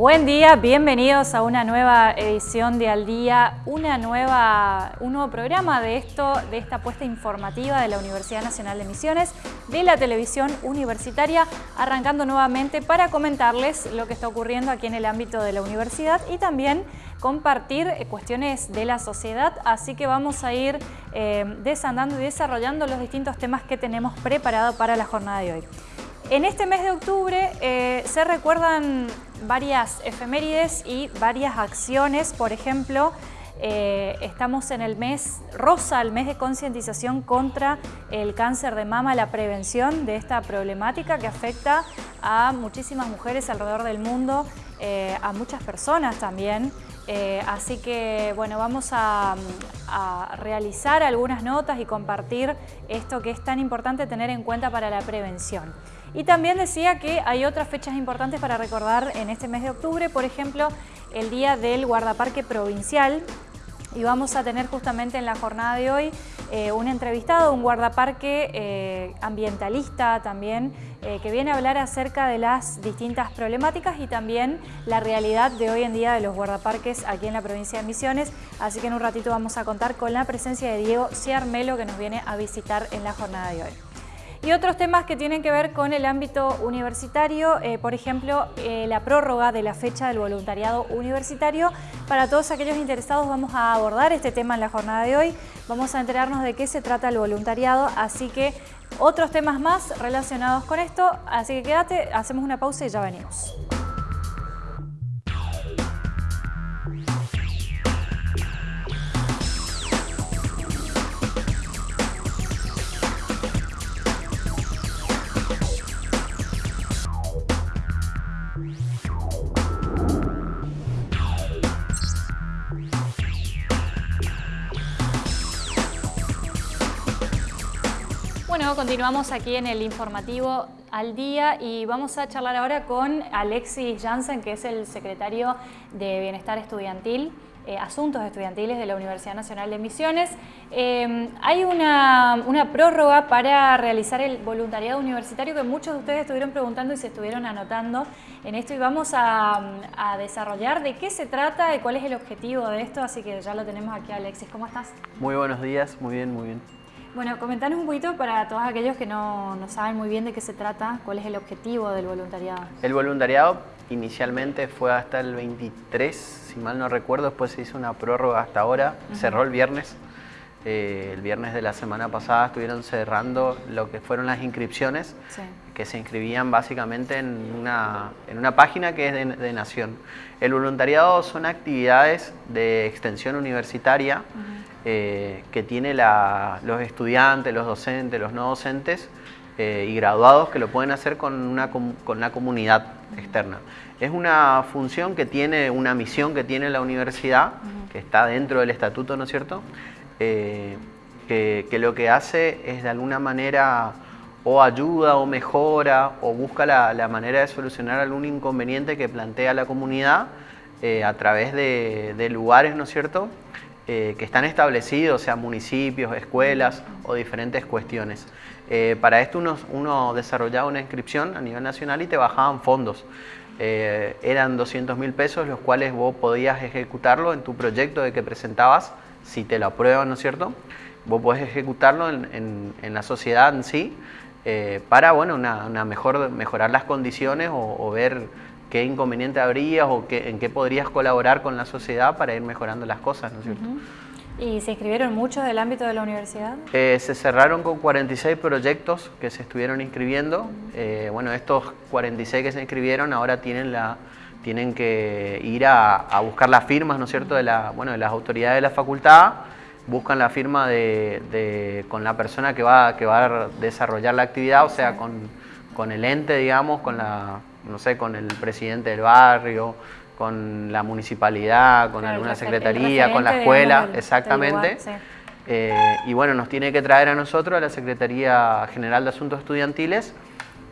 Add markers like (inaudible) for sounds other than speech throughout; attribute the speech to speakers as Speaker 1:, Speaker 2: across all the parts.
Speaker 1: Buen día, bienvenidos a una nueva edición de Al Día, una nueva, un nuevo programa de, esto, de esta apuesta informativa de la Universidad Nacional de Misiones, de la televisión universitaria, arrancando nuevamente para comentarles lo que está ocurriendo aquí en el ámbito de la universidad y también compartir eh, cuestiones de la sociedad, así que vamos a ir eh, desandando y desarrollando los distintos temas que tenemos preparado para la jornada de hoy. En este mes de octubre eh, se recuerdan varias efemérides y varias acciones, por ejemplo, eh, estamos en el mes rosa, el mes de concientización contra el cáncer de mama, la prevención de esta problemática que afecta a muchísimas mujeres alrededor del mundo, eh, a muchas personas también. así que bueno, vamos a, realizar algunas notas y compartir esto que es tan importante tener en cuenta para la prevención. Y también decía que hay otras fechas importantes para recordar en este mes de octubre, por ejemplo, el día del guardaparque provincial, y vamos a tener justamente en la jornada de hoy eh, un entrevistado, un guardaparque eh, ambientalista también, eh, que viene a hablar acerca de las distintas problemáticas y también la realidad de hoy en día de los guardaparques aquí en la provincia de Misiones. Así que en un ratito vamos a contar con la presencia de Diego Ciarmelo que nos viene a visitar en la jornada de hoy. Y otros temas que tienen que ver con el ámbito universitario, eh, por ejemplo, eh, la prórroga de la fecha del voluntariado universitario. Para todos aquellos interesados vamos a abordar este tema en la jornada de hoy. Vamos a enterarnos de qué se trata el voluntariado, así que otros temas más relacionados con esto. Así que quédate, hacemos una pausa y ya venimos. Continuamos aquí en el informativo al día y vamos a charlar ahora con Alexis Jansen, que es el secretario de Bienestar Estudiantil, eh, Asuntos Estudiantiles de la Universidad Nacional de Misiones. Eh, hay una, prórroga para realizar el voluntariado universitario que muchos de ustedes estuvieron preguntando y se estuvieron anotando en esto y vamos a, a desarrollar de qué se trata y cuál es el objetivo de esto, así que ya lo tenemos aquí Alexis. ¿Cómo estás?
Speaker 2: Muy buenos días, muy bien, muy bien.
Speaker 1: Bueno, comentanos un poquito para todos aquellos que no, saben muy bien de qué se trata, cuál es el objetivo del voluntariado.
Speaker 2: El voluntariado inicialmente fue hasta el 23, si mal no recuerdo, después se hizo una prórroga hasta ahora, cerró el viernes. Eh, el viernes de la semana pasada estuvieron cerrando lo que fueron las inscripciones, que se inscribían básicamente en una, en una página que es de, Nación. El voluntariado son actividades de extensión universitaria, eh, que tiene los estudiantes, los docentes, los no docentes eh, y graduados que lo pueden hacer con una, con comunidad externa. Es una función que tiene, una misión que tiene la universidad, que está dentro del estatuto, ¿no es cierto? Eh, que, lo que hace es de alguna manera o ayuda o mejora o busca la, manera de solucionar algún inconveniente que plantea la comunidad a través de, de lugares, ¿no es cierto?, eh, que están establecidos, sea municipios, escuelas o diferentes cuestiones. Eh, para esto uno, desarrollaba una inscripción a nivel nacional y te bajaban fondos. Eh, eran 200 mil pesos los cuales vos podías ejecutarlo en tu proyecto de que presentabas, si te lo aprueban, ¿no es cierto? Vos podés ejecutarlo en, la sociedad en sí para bueno, una, mejor, mejorar las condiciones o ver qué inconveniente habría o qué, en qué podrías colaborar con la sociedad para ir mejorando las cosas, ¿no es cierto?
Speaker 1: ¿Y se inscribieron muchos del ámbito de la universidad?
Speaker 2: Eh, se cerraron con 46 proyectos que se estuvieron inscribiendo. Eh, bueno, estos 46 que se inscribieron ahora tienen la tienen que ir a, buscar las firmas, ¿no es cierto?, de, la, bueno, de las autoridades de la facultad, buscan la firma de, con la persona que va, que va a desarrollar la actividad, o sea, con, con el ente, digamos, con la, no sé, con el presidente del barrio, con la municipalidad, con alguna secretaría, con la escuela, exactamente. Eh, y bueno, nos tiene que traer a nosotros, a la Secretaría General de Asuntos Estudiantiles,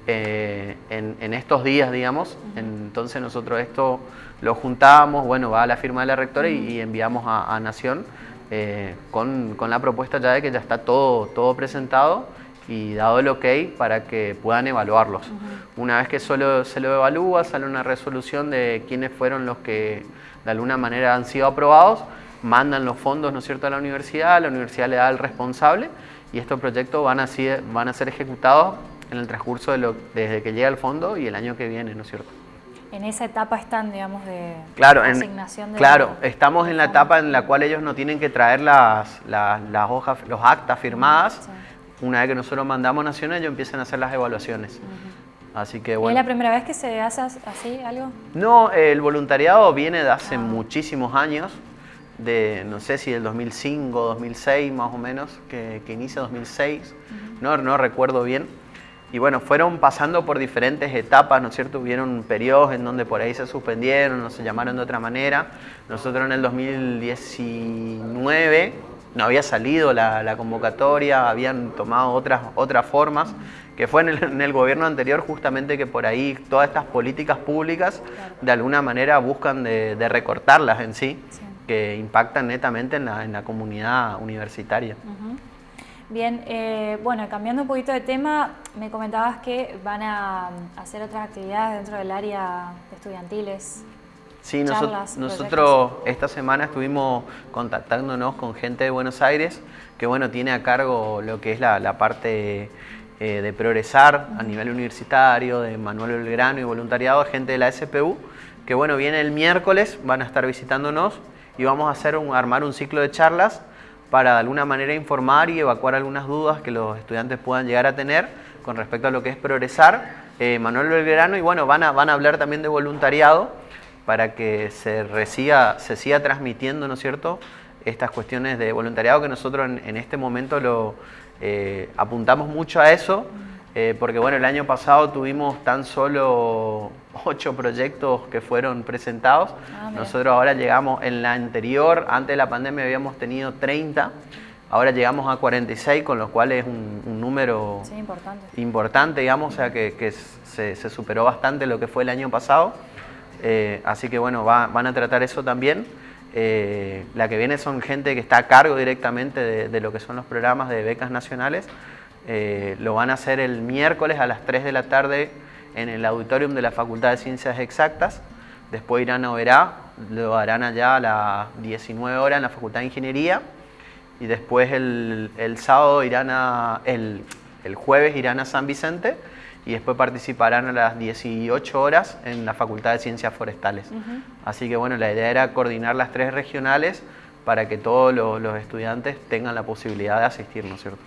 Speaker 2: eh, en, estos días, digamos. Entonces nosotros esto lo juntamos, bueno, va a la firma de la rectora y, enviamos a, Nación eh, con, con, la propuesta ya de que ya está todo, todo presentado y dado el ok para que puedan evaluarlos. Una vez que solo se lo evalúa, sale una resolución de quiénes fueron los que de alguna manera han sido aprobados, mandan los fondos, ¿no es cierto?, a la universidad, la universidad le da al responsable y estos proyectos van a, ser, van a ser ejecutados en el transcurso de lo, desde que llega el fondo y el año que viene, ¿no es cierto?
Speaker 1: En esa etapa están, digamos, de
Speaker 2: claro, asignación de Claro, estamos en la etapa en la cual ellos no tienen que traer las, las, hojas, los actas firmadas. Una vez que nosotros mandamos naciones, ellos empiezan a hacer las evaluaciones. Así que bueno.
Speaker 1: ¿Es la primera vez que se hace así algo?
Speaker 2: No, el voluntariado viene de hace ah. muchísimos años de, no sé si del 2005, 2006 más o menos, que, que inicia 2006, no, no recuerdo bien. Y bueno, fueron pasando por diferentes etapas, ¿no es cierto? Hubieron periodos en donde por ahí se suspendieron o se llamaron de otra manera. Nosotros en el 2019 no había salido la, convocatoria, habían tomado otras, otras formas, que fue en el, gobierno anterior justamente que por ahí todas estas políticas públicas de alguna manera buscan de, recortarlas en sí que impactan netamente en la, en la comunidad universitaria.
Speaker 1: Bien, eh, bueno, cambiando un poquito de tema, me comentabas que van a hacer otras actividades dentro del área de estudiantiles.
Speaker 2: Sí, nosotros, esta semana estuvimos contactándonos con gente de Buenos Aires que bueno, tiene a cargo lo que es la, parte eh, de progresar a nivel universitario, de Manuel Belgrano y voluntariado, gente de la SPU, que bueno, viene el miércoles, van a estar visitándonos y vamos a hacer un, armar un ciclo de charlas para de alguna manera informar y evacuar algunas dudas que los estudiantes puedan llegar a tener con respecto a lo que es progresar. Eh, Manuel Belgrano y bueno, van a, van a hablar también de voluntariado para que se, se siga transmitiendo, ¿no es cierto?, estas cuestiones de voluntariado que nosotros en, este momento lo eh, apuntamos mucho a eso eh, porque bueno, el año pasado tuvimos tan solo ocho proyectos que fueron presentados. Ah, Nosotros ahora llegamos, en la anterior, antes de la pandemia habíamos tenido 30, ahora llegamos a 46, con lo cual es un, número importante. digamos, o sea que, se, superó bastante lo que fue el año pasado. Eh, así que bueno, van a tratar eso también. Eh, la que viene son gente que está a cargo directamente de lo que son los programas de becas nacionales. Eh, lo van a hacer el miércoles a las 3 de la tarde en el auditorium de la Facultad de Ciencias Exactas. Después irán a Oberá, lo harán allá a las 19 horas en la Facultad de Ingeniería. Y después el, sábado irán a, el, jueves irán a San Vicente y después participarán a las 18 horas en la Facultad de Ciencias Forestales. Así que bueno, la idea era coordinar las tres regionales para que todos los, los estudiantes tengan la posibilidad de asistir, ¿no es cierto?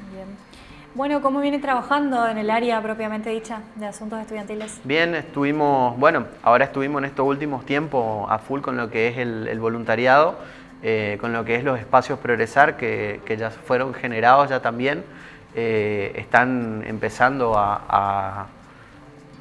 Speaker 1: Bueno, ¿cómo viene trabajando en el área propiamente dicha de asuntos estudiantiles?
Speaker 2: Bien, estuvimos, bueno, ahora estuvimos en estos últimos tiempos a full con lo que es el, voluntariado, eh, con lo que es los espacios progresar que, ya fueron generados ya también, eh, están empezando a,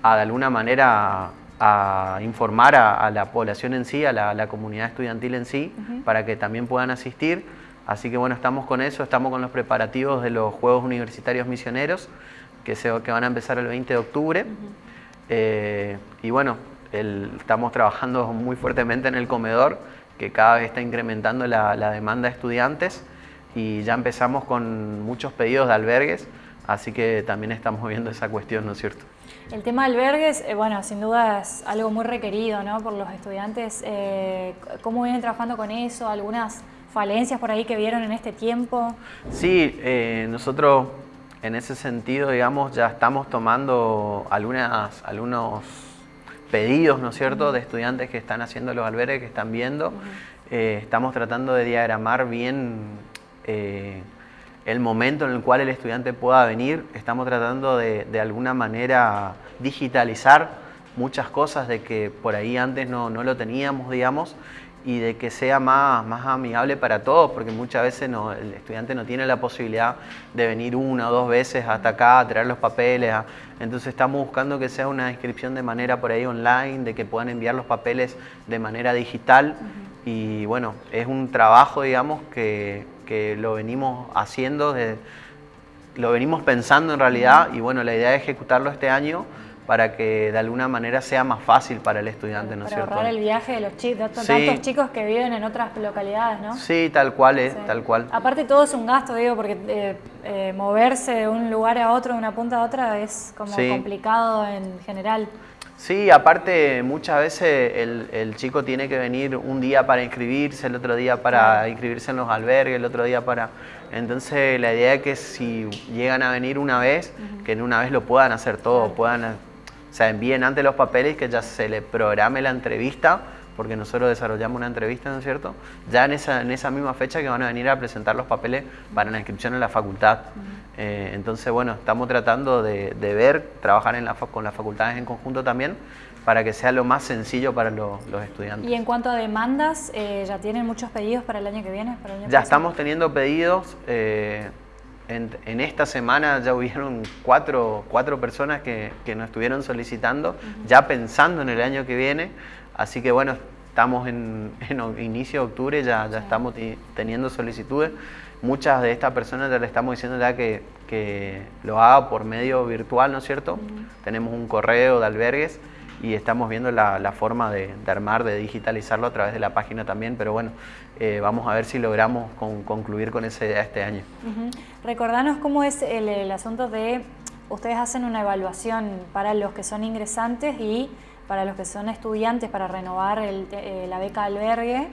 Speaker 2: de alguna manera a informar a, la población en sí, a la, comunidad estudiantil en sí, para que también puedan asistir. Así que bueno, estamos con eso, estamos con los preparativos de los Juegos Universitarios Misioneros, que, se, que van a empezar el 20 de octubre. Eh, y bueno, estamos trabajando muy fuertemente en el comedor, que cada vez está incrementando la, demanda de estudiantes y ya empezamos con muchos pedidos de albergues, así que también estamos viendo esa cuestión, ¿no es cierto?
Speaker 1: El tema de albergues, eh, bueno, sin duda es algo muy requerido ¿no? por los estudiantes. Eh, ¿Cómo vienen trabajando con eso? ¿Algunas falencias por ahí que vieron en este tiempo?
Speaker 2: Sí, eh, nosotros en ese sentido, digamos, ya estamos tomando algunas, algunos pedidos, ¿no es cierto?, de estudiantes que están haciendo los albergues, que están viendo. Estamos tratando de diagramar bien eh, el momento en el cual el estudiante pueda venir. Estamos tratando de, de alguna manera digitalizar muchas cosas de que por ahí antes no, no lo teníamos, digamos, y de que sea más, más amigable para todos, porque muchas veces no, el estudiante no tiene la posibilidad de venir una o dos veces hasta acá a traer los papeles. entonces estamos buscando que sea una inscripción de manera por ahí online, de que puedan enviar los papeles de manera digital. Y bueno, es un trabajo, digamos, que, que lo venimos haciendo, lo venimos pensando en realidad, y bueno, la idea es ejecutarlo este año para que de alguna manera sea más fácil para el estudiante, ¿no es
Speaker 1: Para
Speaker 2: cierto?
Speaker 1: ahorrar el viaje de los chicos,
Speaker 2: Sí.
Speaker 1: tantos chicos que viven en otras localidades, ¿no?
Speaker 2: Sí, tal cual, es,
Speaker 1: Sí.
Speaker 2: tal cual.
Speaker 1: Aparte todo es un gasto, digo, porque eh, eh, moverse de un lugar a otro, de una punta a otra, es como
Speaker 2: Sí.
Speaker 1: complicado en general.
Speaker 2: Sí, aparte muchas veces el, el chico tiene que venir un día para inscribirse, el otro día para inscribirse en los albergues, el otro día para... Entonces la idea es que si llegan a venir una vez, que en una vez lo puedan hacer todo, puedan, o sea, envíen antes los papeles, que ya se le programe la entrevista, porque nosotros desarrollamos una entrevista, ¿no es cierto? Ya en esa, en esa misma fecha que van a venir a presentar los papeles para la inscripción en la facultad. Eh, entonces, bueno, estamos tratando de, de ver, trabajar en la, con las facultades en conjunto también, para que sea lo más sencillo para lo- los estudiantes.
Speaker 1: Y en cuanto a demandas, eh, ¿ya tienen muchos pedidos para el año que viene? Para el año
Speaker 2: Ya
Speaker 1: próximo?
Speaker 2: estamos teniendo pedidos. eh, en, en esta semana ya hubieron cuatro, cuatro personas que, que nos estuvieron solicitando, ya pensando en el año que viene. Así que bueno, estamos en, en inicio de octubre, ya, ya estamos ti- teniendo solicitudes. Muchas de estas personas ya le estamos diciendo ya que, que lo haga por medio virtual, ¿no es cierto? Tenemos un correo de albergues y estamos viendo la, la forma de, de armar, de digitalizarlo a través de la página también, pero bueno, eh, vamos a ver si logramos con- concluir con esa idea este año.
Speaker 1: Ujú. Recordanos cómo es el, el asunto de, ustedes hacen una evaluación para los que son ingresantes y para los que son estudiantes para renovar el eh, la beca albergue,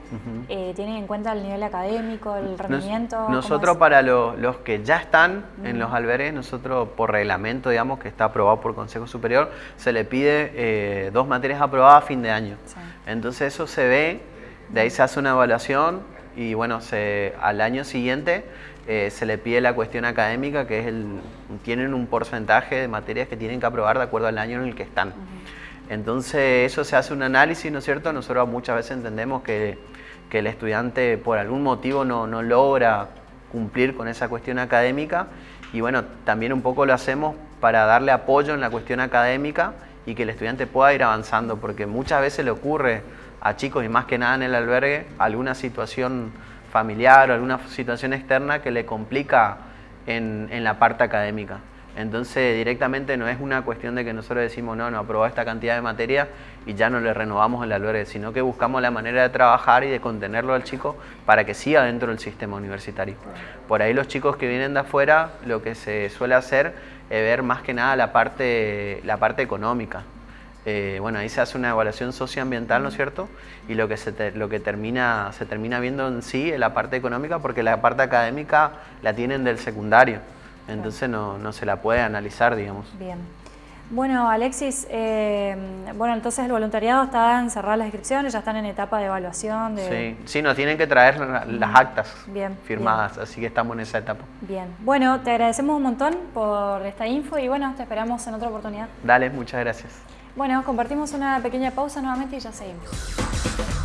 Speaker 1: eh, tienen en cuenta el nivel académico, el rendimiento. ¿cómo
Speaker 2: nosotros para lo- los que ya están en los albergues, nosotros por reglamento, digamos, que está aprobado por Consejo Superior, se le pide eh, dos materias aprobadas a fin de año.
Speaker 1: Sí.
Speaker 2: Entonces eso se ve, de ahí se hace una evaluación y bueno, se, al año siguiente eh, se le pide la cuestión académica, que es el, tienen un porcentaje de materias que tienen que aprobar de acuerdo al año en el que están. Entonces eso se hace un análisis, ¿no es cierto? Nosotros muchas veces entendemos que, el estudiante por algún motivo no, logra cumplir con esa cuestión académica y bueno, también un poco lo hacemos para darle apoyo en la cuestión académica y que el estudiante pueda ir avanzando, porque muchas veces le ocurre a chicos y más que nada en el albergue alguna situación familiar o alguna situación externa que le complica en la parte académica. Entonces directamente no es una cuestión de que nosotros decimos no, no aprobó esta cantidad de materia y ya no le renovamos el albergue, sino que buscamos la manera de trabajar y de contenerlo al chico para que siga dentro del sistema universitario. Por ahí los chicos que vienen de afuera lo que se suele hacer es ver más que nada la parte, la parte económica. Eh, bueno, ahí se hace una evaluación socioambiental, ¿no es cierto? Y lo que, se, lo que termina, se termina viendo en sí es la parte económica porque la parte académica la tienen del secundario. Entonces no, no se la puede analizar, digamos.
Speaker 1: Bien. Bueno, Alexis, eh, bueno, entonces el voluntariado está en cerrar las inscripciones, ya están en etapa de evaluación. De...
Speaker 2: Sí, sí, nos tienen que traer la- las actas
Speaker 1: Bien,
Speaker 2: firmadas, así que estamos en esa etapa.
Speaker 1: Bien. Bueno, te agradecemos un montón por esta info y bueno, te esperamos en otra oportunidad.
Speaker 2: Dale, muchas gracias.
Speaker 1: Bueno, compartimos una pequeña pausa nuevamente y ya seguimos.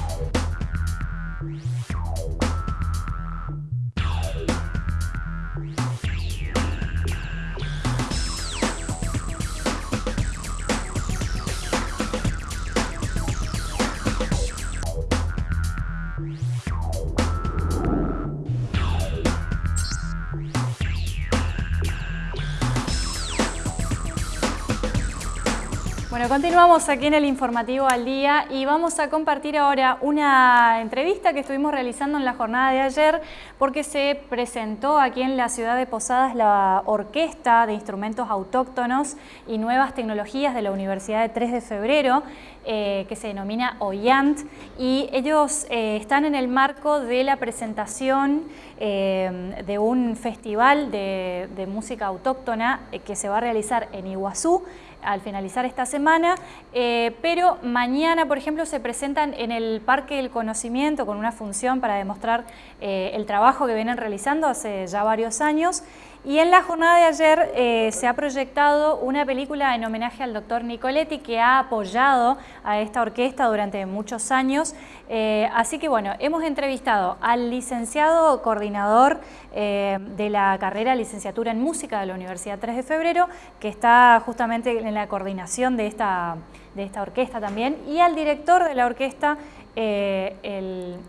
Speaker 1: Bueno, continuamos aquí en el informativo al día y vamos a compartir ahora una entrevista que estuvimos realizando en la jornada de ayer porque se presentó aquí en la ciudad de Posadas la Orquesta de Instrumentos Autóctonos y Nuevas Tecnologías de la Universidad de 3 de Febrero eh, que se denomina OYANT y ellos eh, están en el marco de la presentación eh, de un festival de, música autóctona que se va a realizar en Iguazú al finalizar esta semana, eh, pero mañana, por ejemplo, se presentan en el Parque del Conocimiento con una función para demostrar eh, el trabajo que vienen realizando hace ya varios años. Y en la jornada de ayer eh, se ha proyectado una película en homenaje al doctor Nicoletti que ha apoyado a esta orquesta durante muchos años. Eh, así que bueno, hemos entrevistado al licenciado coordinador eh, de la carrera licenciatura en música de la Universidad 3 de Febrero, que está justamente en la coordinación de esta, de esta orquesta también, y al director de la orquesta, eh,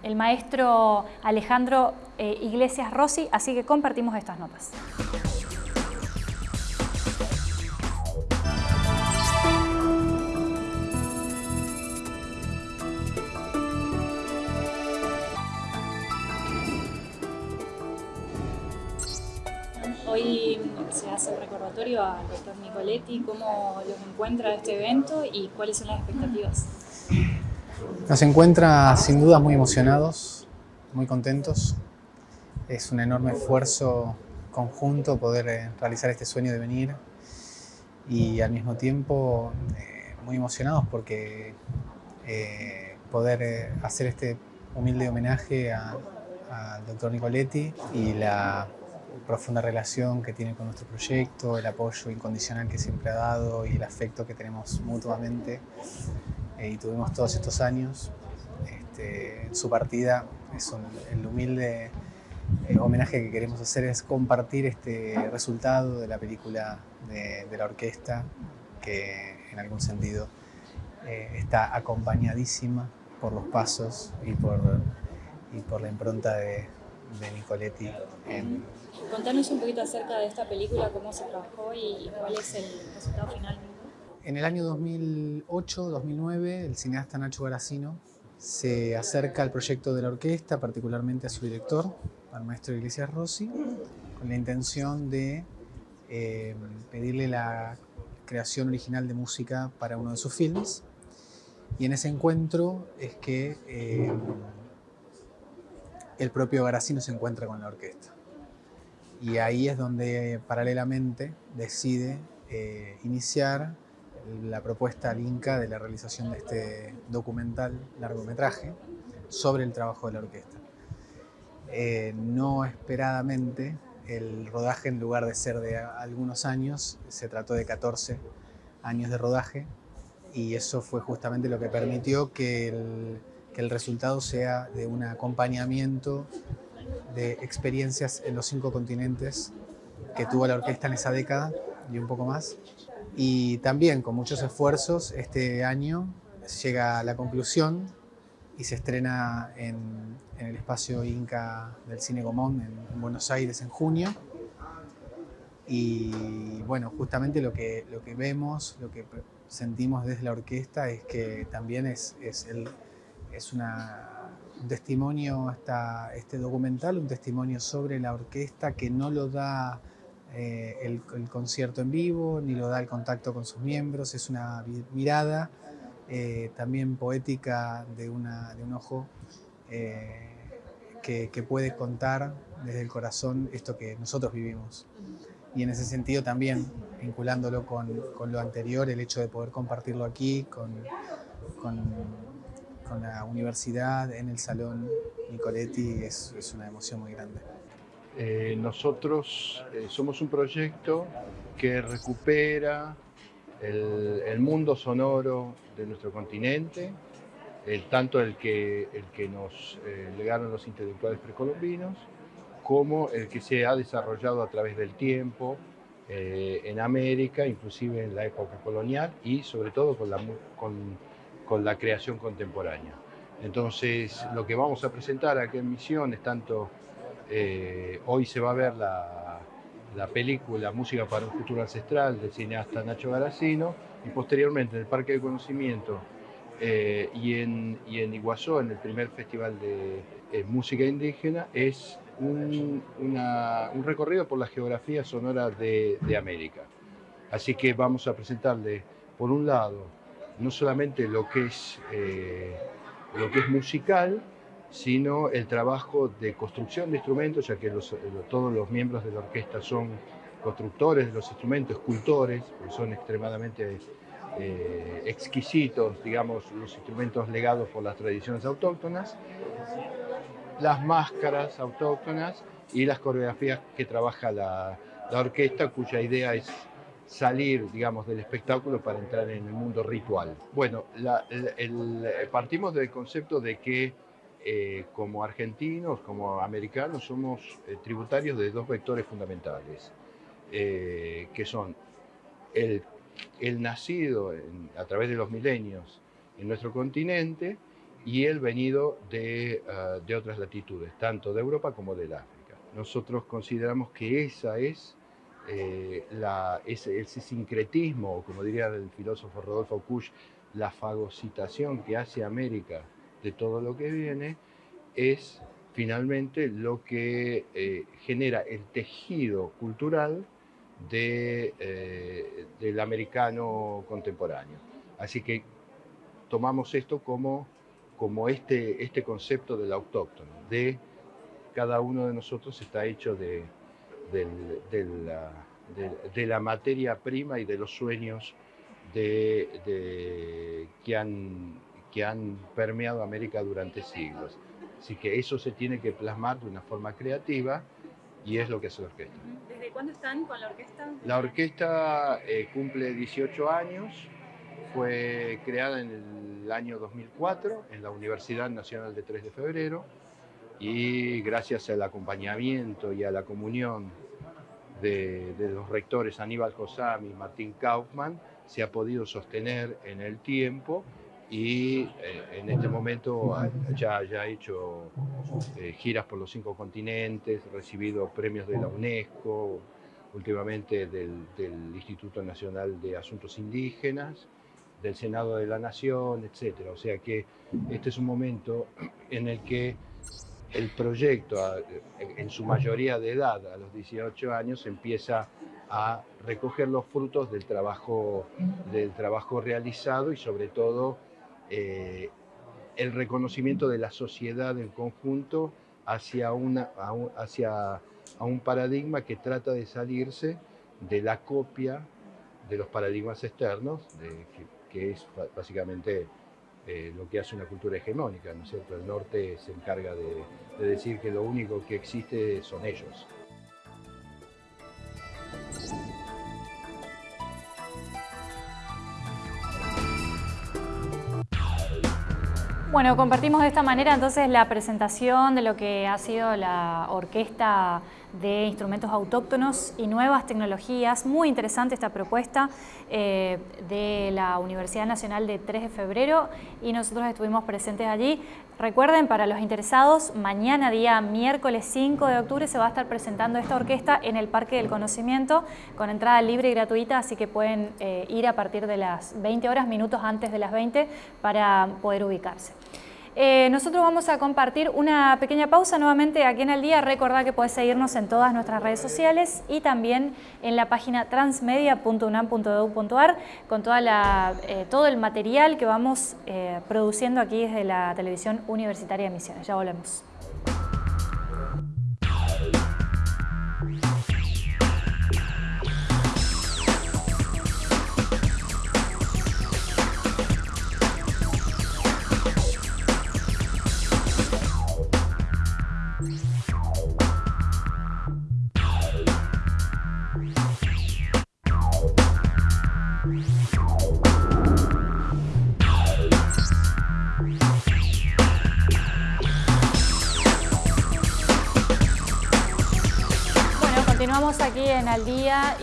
Speaker 1: el, maestro Alejandro eh, Iglesias Rossi, así que compartimos estas notas. Hoy se hace un recordatorio al doctor Nicoletti, cómo los encuentra este evento y cuáles son las expectativas.
Speaker 3: Nos encuentra sin duda muy emocionados, muy contentos. Es un enorme esfuerzo conjunto poder eh, realizar este sueño de venir y al mismo tiempo eh, muy emocionados porque eh, poder hacer este humilde homenaje al doctor Nicoletti y la profunda relación que tiene con nuestro proyecto, el apoyo incondicional que siempre ha dado y el afecto que tenemos mutuamente y tuvimos todos estos años. Este, su partida es el humilde el homenaje que queremos hacer es compartir este resultado de la película de, la orquesta, que en algún sentido eh, está acompañadísima por los pasos y por, y por la impronta de, Nicoletti.
Speaker 1: Contanos un poquito acerca de esta película, cómo se trabajó y cuál es el resultado final.
Speaker 3: En el año 2008-2009, el cineasta Nacho Garacino se acerca al proyecto de la orquesta, particularmente a su director, al maestro Iglesias Rossi, con la intención de eh, pedirle la creación original de música para uno de sus films. Y en ese encuentro es que eh, el propio Garacino se encuentra con la orquesta. Y ahí es donde paralelamente decide eh, iniciar la propuesta al Inca de la realización de este documental largometraje sobre el trabajo de la orquesta. Eh, no esperadamente, el rodaje en lugar de ser de algunos años, se trató de 14 años de rodaje y eso fue justamente lo que permitió que el, que el resultado sea de un acompañamiento de experiencias en los cinco continentes que tuvo la orquesta en esa década y un poco más y también con muchos esfuerzos este año llega a la conclusión y se estrena en, el espacio Inca del Cine Gomón en, Buenos Aires en junio. Y bueno, justamente lo que, lo que vemos, lo que sentimos desde la orquesta es que también es, es, el, es una, un testimonio, hasta este documental, un testimonio sobre la orquesta que no lo da eh, el, concierto en vivo, ni lo da el contacto con sus miembros, es una mirada eh, también poética de, una, de un ojo eh, que, puede contar desde el corazón esto que nosotros vivimos. Y en ese sentido también, vinculándolo con, con lo anterior, el hecho de poder compartirlo aquí, con, con, con la universidad, en el Salón Nicoletti, es, es una emoción muy grande.
Speaker 4: Eh, nosotros eh, somos un proyecto que recupera el, mundo sonoro de nuestro continente, el, tanto el que, el que nos eh, legaron los intelectuales precolombinos, como el que se ha desarrollado a través del tiempo en América, inclusive en la época colonial y sobre todo con la, con, con la creación contemporánea. Entonces, lo que vamos a presentar aquí en Misión es tanto eh, hoy se va a ver la, película Música para un futuro ancestral del cineasta Nacho Garacino y posteriormente en el Parque de Conocimiento eh, y, en, Iguazú, en el primer festival de eh, música indígena, es un, recorrido por la geografía sonora de, América. Así que vamos a presentarle, por un lado, no solamente lo que es, lo que es musical, sino el trabajo de construcción de instrumentos, ya que todos los miembros de la orquesta son constructores de los instrumentos, escultores, son extremadamente eh, exquisitos, digamos, los instrumentos legados por las tradiciones autóctonas, las máscaras autóctonas y las coreografías que trabaja la, orquesta, cuya idea es salir, digamos, del espectáculo para entrar en el mundo ritual. Bueno, partimos del concepto de que eh, como argentinos, como americanos, somos eh, tributarios de dos vectores fundamentales, eh, que son el, nacido a través de los milenios en nuestro continente y el venido de, ah, de otras latitudes, tanto de Europa como del África. Nosotros consideramos que esa es la, ese, ese, sincretismo, como diría el filósofo Rodolfo Kusch, la fagocitación que hace América de todo lo que viene es finalmente lo que eh, genera el tejido cultural eh, del americano contemporáneo. Así que tomamos esto como, como este, este concepto del autóctono, de cada uno de nosotros está hecho de, la, de, la, materia prima y de los sueños de, que, han, que han permeado América durante siglos. Así que eso se tiene que plasmar de una forma creativa y es lo que hace la orquesta.
Speaker 1: ¿Desde cuándo están con la orquesta?
Speaker 4: La orquesta eh, cumple 18 años, fue creada en el año 2004 en la Universidad Nacional de 3 de Febrero y gracias al acompañamiento y a la comunión de, los rectores Aníbal Josami y Martín Kaufman, se ha podido sostener en el tiempo y eh, en este momento ya, ha hecho eh, giras por los cinco continentes, recibido premios de la UNESCO, últimamente del, del, Instituto Nacional de Asuntos Indígenas, del Senado de la Nación, etc. O sea que este es un momento en el que el proyecto, en su mayoría de edad, a los 18 años, empieza a recoger los frutos del trabajo, del trabajo realizado y sobre todo eh, el reconocimiento de la sociedad en conjunto hacia, una, hacia a un paradigma que trata de salirse de la copia de los paradigmas externos, que, es básicamente eh, lo que hace una cultura hegemónica, ¿no es cierto? El norte se encarga de decir que lo único que existe son ellos.
Speaker 1: Bueno, compartimos de esta manera entonces la presentación de lo que ha sido la orquesta de instrumentos autóctonos y nuevas tecnologías. Muy interesante esta propuesta eh, de la Universidad Nacional de 3 de Febrero y nosotros estuvimos presentes allí. Recuerden, para los interesados, mañana día miércoles 5 de octubre se va a estar presentando esta orquesta en el Parque del Conocimiento con entrada libre y gratuita, así que pueden eh, ir a partir de las 20 horas, minutos antes de las 20 para poder ubicarse. Eh, nosotros vamos a compartir una pequeña pausa nuevamente aquí en el día. Recordad que podés seguirnos en todas nuestras redes sociales y también en la página transmedia.unam.edu.ar con toda eh, todo el material que vamos eh, produciendo aquí desde la televisión universitaria de Misiones. Ya volvemos.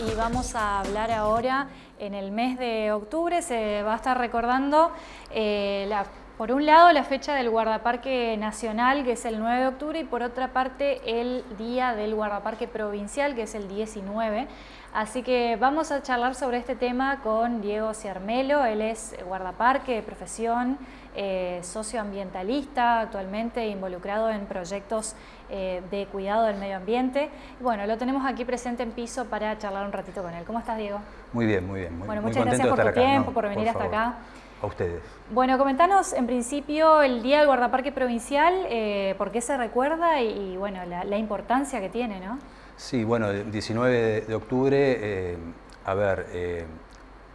Speaker 1: Y vamos a hablar ahora en el mes de octubre. Se va a estar recordando, eh, por un lado, la fecha del Guardaparque Nacional, que es el 9 de octubre, y por otra parte, el Día del Guardaparque Provincial, que es el 19. Así que vamos a charlar sobre este tema con Diego Ciarmelo. Él es guardaparque de profesión, eh, socioambientalista, actualmente involucrado en proyectos eh, de cuidado del medio ambiente. Bueno, lo tenemos aquí presente en piso para charlar un ratito con él. ¿Cómo estás, Diego?
Speaker 5: Muy bien, muy bien. Muy,
Speaker 1: bueno, muchas gracias por tu tiempo, por venir hasta acá.
Speaker 5: A ustedes.
Speaker 1: Bueno, comentanos en principio el Día del Guardaparque Provincial, eh, por qué se recuerda y, bueno, la, importancia que tiene, ¿no?
Speaker 5: Sí, bueno, el 19 de, octubre, eh, a ver,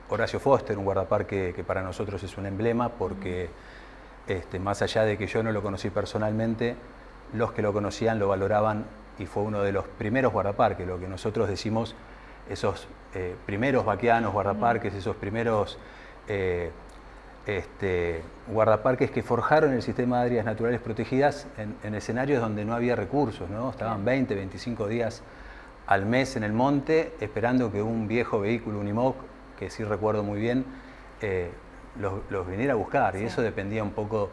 Speaker 5: Horacio Foster, un guardaparque que para nosotros es un emblema porque este, más allá de que yo no lo conocí personalmente, los que lo conocían lo valoraban y fue uno de los primeros guardaparques, lo que nosotros decimos, esos eh, primeros vaqueanos guardaparques, esos primeros eh, este, guardaparques que forjaron el sistema de áreas naturales protegidas en, escenarios donde no había recursos, ¿no? estaban 20, 25 días al mes en el monte esperando que un viejo vehículo Unimog, que sí recuerdo muy bien, eh, los, viniera a buscar y eso dependía un poco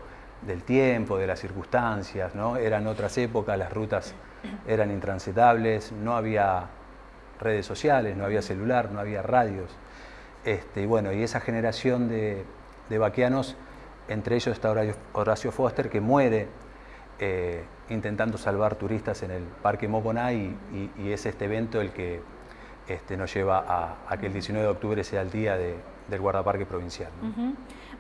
Speaker 5: del tiempo, de las circunstancias, ¿no? Eran otras épocas, las rutas eran intransitables, no había redes sociales, no había celular, no había radios. Este, y bueno, y esa generación de, de vaqueanos, entre ellos está Horacio Foster, que muere eh, intentando salvar turistas en el Parque Moconá y, es este evento el que este, nos lleva a, que el 19 de octubre sea el día del guardaparque provincial.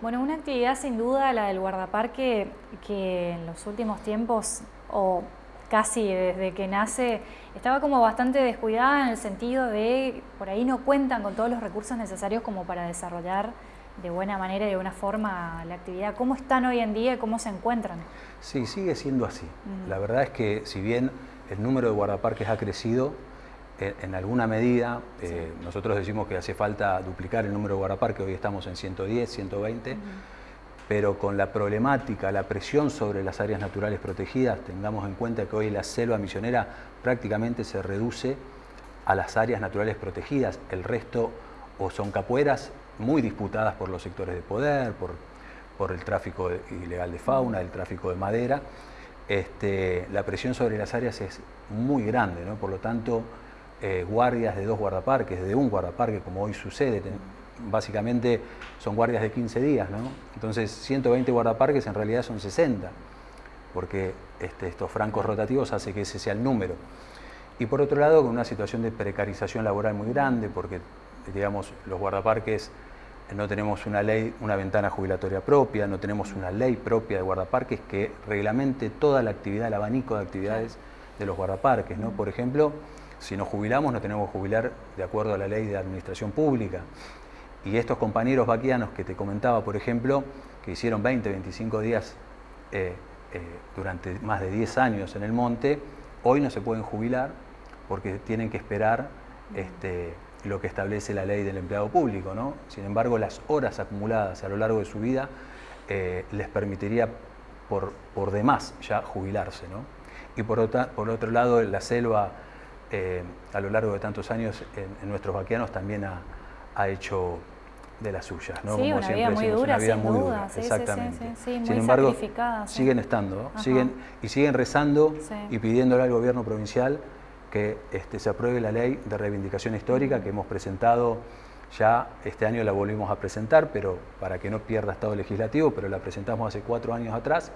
Speaker 1: Bueno, una actividad sin duda, la del guardaparque, que en los últimos tiempos, o casi desde que nace, estaba como bastante descuidada en el sentido de, por ahí no cuentan con todos los recursos necesarios como para desarrollar de buena manera y de buena forma la actividad. ¿Cómo están hoy en día y cómo se encuentran?
Speaker 5: Sí, sigue siendo así. La verdad es que si bien el número de guardaparques ha crecido, en, alguna medida, eh, nosotros decimos que hace falta duplicar el número de guardaparques, hoy estamos en 110, 120, pero con la problemática, la presión sobre las áreas naturales protegidas, tengamos en cuenta que hoy la selva misionera prácticamente se reduce a las áreas naturales protegidas, el resto o son capueras muy disputadas por los sectores de poder, por, por el tráfico ilegal de fauna, el tráfico de madera, este, la presión sobre las áreas es muy grande, ¿no? por lo tanto, eh, guardias de dos guardaparques, de un guardaparque, como hoy sucede, básicamente son guardias de 15 días, ¿no? entonces 120 guardaparques en realidad son 60, porque este, estos francos rotativos hace que ese sea el número. Y por otro lado, con una situación de precarización laboral muy grande, porque digamos, los guardaparques eh, no tenemos una ley, una ventana jubilatoria propia, no tenemos una ley propia de guardaparques que reglamente toda la actividad, el abanico de actividades de los guardaparques. ¿no? Por ejemplo, si nos jubilamos, no tenemos que jubilar de acuerdo a la ley de administración pública. Y estos compañeros vaquianos que te comentaba, por ejemplo, que hicieron 20, 25 días eh, eh, durante más de 10 años en el monte, hoy no se pueden jubilar porque tienen que esperar este, lo que establece la ley del empleado público. ¿no? Sin embargo, las horas acumuladas a lo largo de su vida eh, les permitiría por, por, demás ya jubilarse. ¿no? Y por, por otro lado, la selva, eh, a lo largo de tantos años, en, nuestros vaqueanos también ha, hecho de las suyas, ¿no?
Speaker 1: Sí, una vida muy dura,
Speaker 5: una vida
Speaker 1: muy
Speaker 5: dura,
Speaker 1: sí,
Speaker 5: exactamente.
Speaker 1: Sí, muy
Speaker 5: Sin embargo,
Speaker 1: siguen
Speaker 5: estando, siguen y siguen rezando y pidiéndole al gobierno provincial que este, se apruebe la ley de reivindicación histórica que hemos presentado. Ya, este año la volvimos a presentar, pero para que no pierda estado legislativo, pero la presentamos hace cuatro años atrás,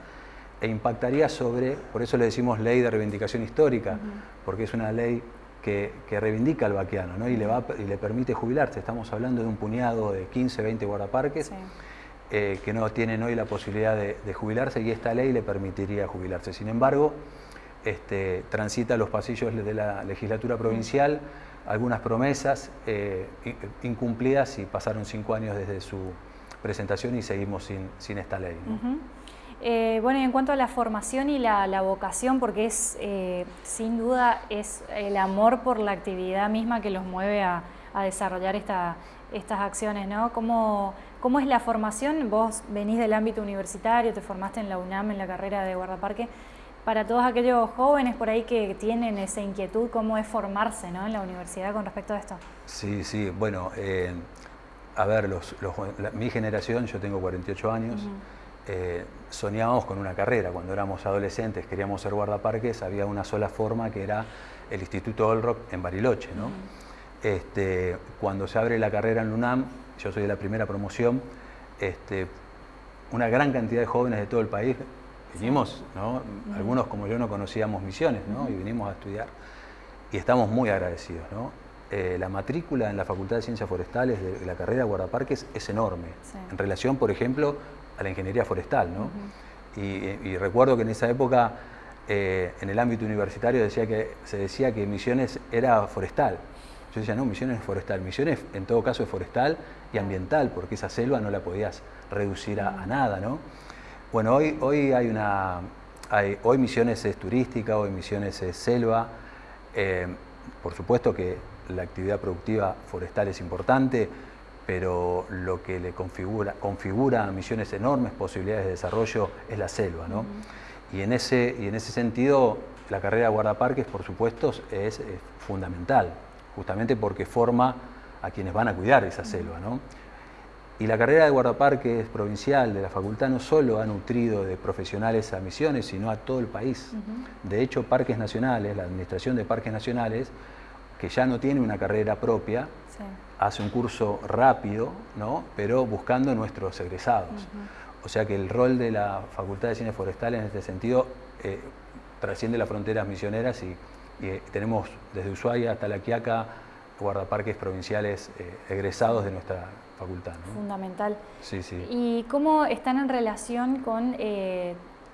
Speaker 5: e impactaría sobre, por eso le decimos ley de reivindicación histórica, porque es una ley que, reivindica al vaquiano ¿no? y, le va, y le permite jubilarse. Estamos hablando de un puñado de 15, 20 guardaparques eh, que no tienen hoy la posibilidad de, de jubilarse y esta ley le permitiría jubilarse. Sin embargo, este, transita los pasillos de la legislatura provincial, algunas promesas eh, incumplidas y pasaron cinco años desde su presentación y seguimos sin, esta ley.
Speaker 1: Eh, bueno, y en cuanto a la formación y la, vocación, porque es eh, sin duda es el amor por la actividad misma que los mueve a, desarrollar estas acciones, ¿no? ¿Cómo, ¿Cómo es la formación? Vos venís del ámbito universitario, te formaste en la UNAM en la carrera de guardaparque para todos aquellos jóvenes por ahí que tienen esa inquietud, cómo es formarse ¿no? en la universidad con respecto a esto.
Speaker 5: Sí, sí, bueno, eh, a ver, mi generación, yo tengo 48 años, eh, soñábamos con una carrera. Cuando éramos adolescentes, queríamos ser guardaparques, había una sola forma que era el Instituto Olrock en Bariloche. ¿no? este, cuando se abre la carrera en UNAM, yo soy de la primera promoción, este, una gran cantidad de jóvenes de todo el país Vinimos, ¿no? algunos como yo no conocíamos misiones, ¿no? y vinimos a estudiar. Y estamos muy agradecidos. ¿no? Eh, la matrícula en la Facultad de Ciencias Forestales de la carrera de guardaparques es enorme, en relación, por ejemplo, a la ingeniería forestal. ¿no? y, recuerdo que en esa época, eh, en el ámbito universitario, decía que, se decía que Misiones era forestal. Yo decía, no, Misiones es forestal. Misiones, en todo caso, es forestal y ambiental, porque esa selva no la podías reducir a, a nada, ¿no? Bueno, hoy, hoy hay una. hoy Misiones es turística, hoy Misiones es selva. Eh, por supuesto que la actividad productiva forestal es importante, pero lo que le configura, configura a Misiones enormes posibilidades de desarrollo es la selva. ¿no? y, en ese, y en ese sentido, la carrera de guardaparques, por supuesto, es, fundamental, justamente porque forma a quienes van a cuidar esa selva. ¿no? Y la carrera de guardaparques provincial de la facultad no solo ha nutrido de profesionales a Misiones, sino a todo el país. De hecho, Parques Nacionales, la Administración de Parques Nacionales, que ya no tiene una carrera propia, hace un curso rápido, ¿no? pero buscando nuestros egresados. O sea que el rol de la Facultad de Ciencias Forestales en este sentido eh, trasciende las fronteras misioneras y, y tenemos desde Ushuaia hasta La Quiaca guardaparques provinciales egresados de nuestra facultad.
Speaker 1: Fundamental.
Speaker 5: Sí, sí.
Speaker 1: ¿Y cómo están en relación con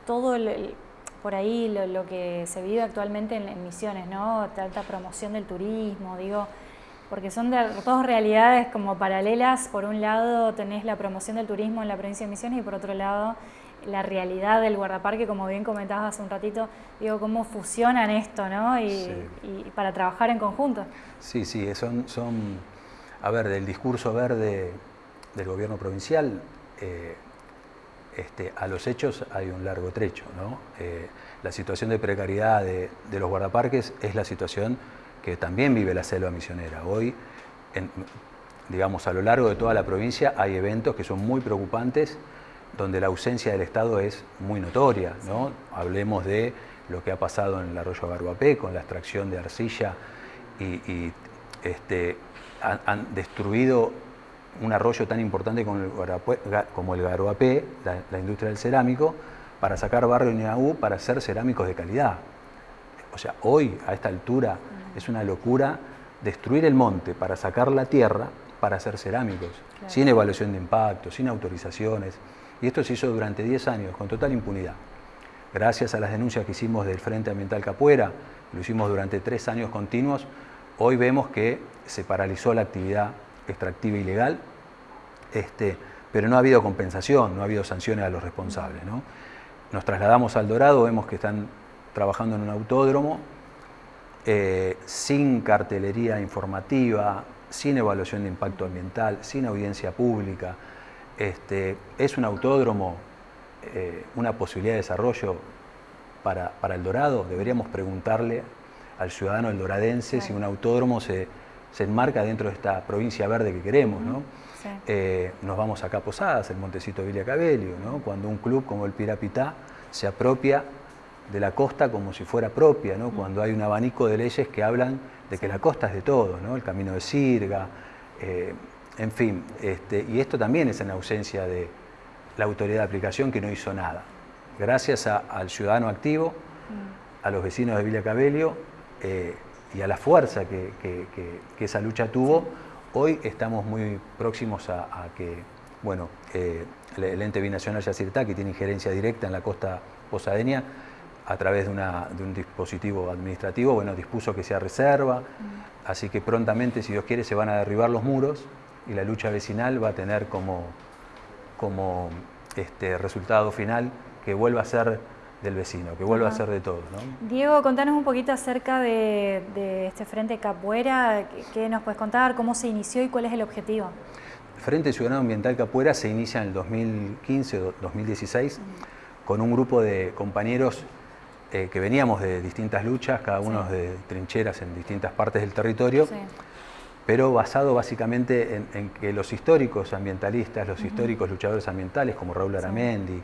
Speaker 1: todo el, por ahí lo, que se vive actualmente en, Misiones, ¿no? Tanta promoción del turismo, digo, porque son de, dos realidades como paralelas. Por un lado tenés la promoción del turismo en la provincia de Misiones y por otro lado la realidad del guardaparque, como bien comentabas hace un ratito, digo, cómo fusionan esto, ¿no? Y, para trabajar en conjunto.
Speaker 5: Sí, sí, son, son, a ver, del discurso verde del gobierno provincial, eh, este, a los hechos hay un largo trecho. Eh, la situación de precariedad de, los guardaparques es la situación que también vive la selva misionera. Hoy, digamos, a lo largo de toda la provincia hay eventos que son muy preocupantes donde la ausencia del Estado es muy notoria. ¿no? Hablemos de lo que ha pasado en el arroyo Garuapé con la extracción de arcilla y, este, han destruido un arroyo tan importante como el, Garoapé, la, industria del cerámico, para sacar barrio Niaú para hacer cerámicos de calidad. O sea, hoy, a esta altura, es una locura destruir el monte para sacar la tierra para hacer cerámicos, sin evaluación de impacto, sin autorizaciones. Y esto se hizo durante 10 años, con total impunidad. Gracias a las denuncias que hicimos del Frente Ambiental Capuera, lo hicimos durante tres años continuos, hoy vemos que se paralizó la actividad extractiva ilegal, este, pero no ha habido compensación, no ha habido sanciones a los responsables. Nos trasladamos al Dorado, vemos que están trabajando en un autódromo, eh, sin cartelería informativa, sin evaluación de impacto ambiental, sin audiencia pública. Este, es un autódromo, eh, una posibilidad de desarrollo para, para, el Dorado. Deberíamos preguntarle al ciudadano el doradense si un autódromo se, se enmarca dentro de esta provincia verde que queremos. ¿no? Eh, nos vamos acá a Posadas, el Montecito Villa Cabello, ¿no? cuando un club como el Pirapitá se apropia de la costa como si fuera propia, ¿no? cuando hay un abanico de leyes que hablan de que la costa es de todos, ¿no? el camino de Sirga, eh, en fin, este, y esto también es en ausencia de la autoridad de aplicación que no hizo nada. Gracias al ciudadano activo, a los vecinos de Villa Cabello, eh, y a la fuerza que, esa lucha tuvo, hoy estamos muy próximos a, que, bueno, eh, el ente binacional Yacirtá, que tiene injerencia directa en la costa posadeña, a través de, un dispositivo administrativo, bueno, dispuso que sea reserva, mm. así que prontamente, si Dios quiere, se van a derribar los muros y la lucha vecinal va a tener como, como este, resultado final que vuelva a ser del vecino, que vuelva a ser de todos.
Speaker 1: Diego, contanos un poquito acerca de, este Frente Capuera, ¿qué nos puedes contar? ¿Cómo se inició y cuál es el objetivo?
Speaker 5: Frente Ciudadano Ambiental Capuera se inicia en el 2015 o 2016 con un grupo de compañeros eh, que veníamos de distintas luchas, cada uno de trincheras en distintas partes del territorio, pero basado básicamente en, que los históricos ambientalistas, los históricos luchadores ambientales como Raúl Aramendi,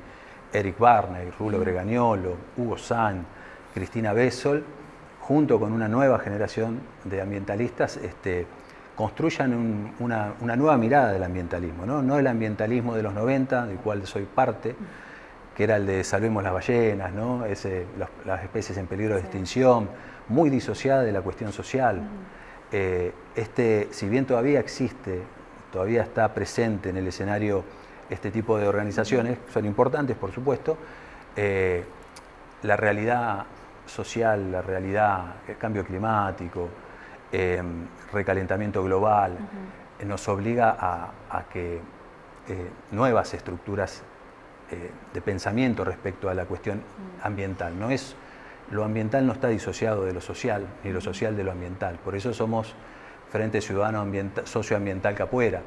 Speaker 5: Eric Barney, Rulo Bregagnolo, Hugo San, Cristina Bessol, junto con una nueva generación de ambientalistas, este, construyan una, nueva mirada del ambientalismo, ¿no? el ambientalismo de los 90, del cual soy parte, que era el de salvemos las ballenas, ¿no? las especies en peligro de extinción, muy disociada de la cuestión social. Eh, este, si bien todavía existe, todavía está presente en el escenario este tipo de organizaciones, son importantes por supuesto, eh, la realidad social, la realidad, el cambio climático, eh, recalentamiento global, nos obliga a, que eh, nuevas estructuras de pensamiento respecto a la cuestión ambiental. No es, lo ambiental no está disociado de lo social, ni lo social de lo ambiental. Por eso somos Frente Ciudadano Socioambiental Capuera.